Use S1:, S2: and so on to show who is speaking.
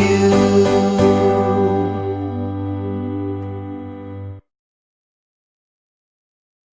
S1: you.